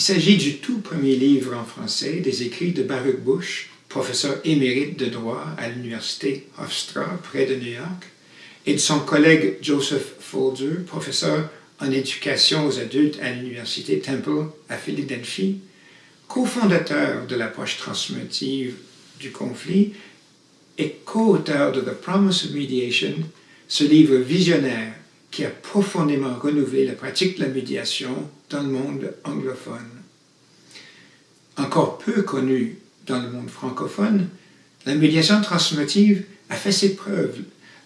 Il s'agit du tout premier livre en français des écrits de Baruch Bush, professeur émérite de droit à l'université Hofstra près de New York, et de son collègue Joseph Folger, professeur en éducation aux adultes à l'université Temple à Philadelphie, cofondateur de l'approche transformative du conflit et co-auteur de The Promise of Mediation, ce livre visionnaire qui a profondément renouvelé la pratique de la médiation dans le monde anglophone. Encore peu connu dans le monde francophone, la médiation transformative a fait ses preuves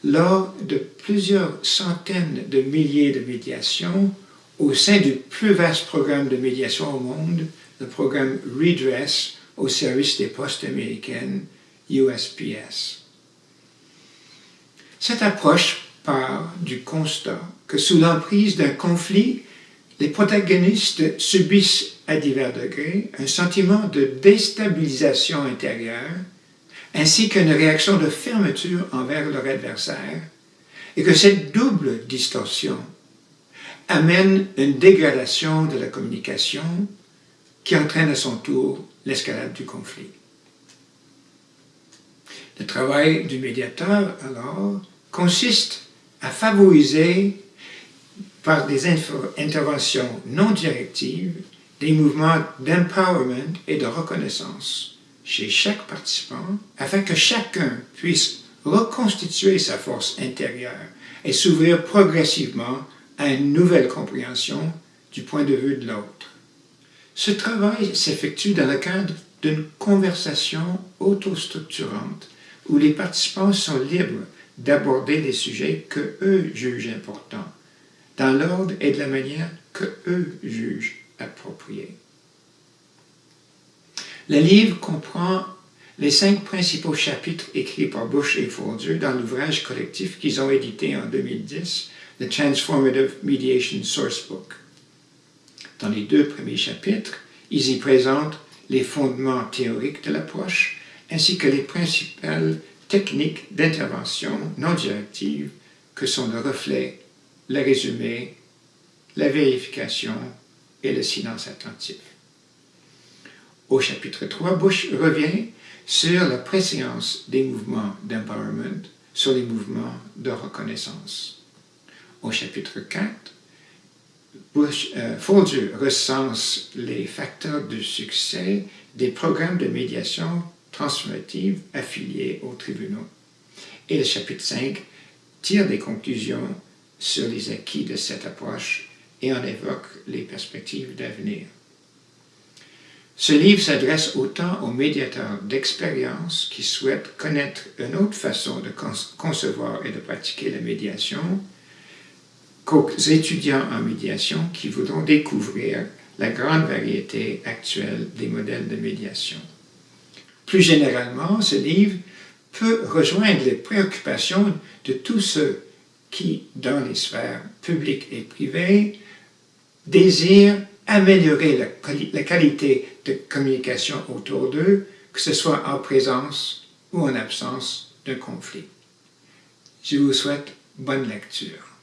lors de plusieurs centaines de milliers de médiations au sein du plus vaste programme de médiation au monde, le programme Redress au service des postes américaines, USPS. Cette approche part du constat que sous l'emprise d'un conflit, les protagonistes subissent à divers degrés un sentiment de déstabilisation intérieure ainsi qu'une réaction de fermeture envers leur adversaire et que cette double distorsion amène une dégradation de la communication qui entraîne à son tour l'escalade du conflit. Le travail du médiateur, alors, consiste à favoriser par des interventions non directives des mouvements d'empowerment et de reconnaissance chez chaque participant afin que chacun puisse reconstituer sa force intérieure et s'ouvrir progressivement à une nouvelle compréhension du point de vue de l'autre. Ce travail s'effectue dans le cadre d'une conversation autostructurante où les participants sont libres d'aborder les sujets que eux jugent importants, dans l'ordre et de la manière que eux jugent appropriée. Le livre comprend les cinq principaux chapitres écrits par Bush et Folger dans l'ouvrage collectif qu'ils ont édité en 2010, The Transformative Mediation Sourcebook. Dans les deux premiers chapitres, ils y présentent les fondements théoriques de l'approche, ainsi que les principales techniques d'intervention non directive que sont le reflet, le résumé, la vérification et le silence attentif. Au chapitre 3, Bush revient sur la préséance des mouvements d'empowerment sur les mouvements de reconnaissance. Au chapitre 4, Bush, euh, recense les facteurs de succès des programmes de médiation transformative affiliés aux tribunaux. Et le chapitre 5 tire des conclusions sur les acquis de cette approche et en évoque les perspectives d'avenir. Ce livre s'adresse autant aux médiateurs d'expérience qui souhaitent connaître une autre façon de concevoir et de pratiquer la médiation qu'aux étudiants en médiation qui voudront découvrir la grande variété actuelle des modèles de médiation. Plus généralement, ce livre peut rejoindre les préoccupations de tous ceux qui, dans les sphères publiques et privées, désirent améliorer la, qualité de communication autour d'eux, que ce soit en présence ou en absence d'un conflit. Je vous souhaite bonne lecture.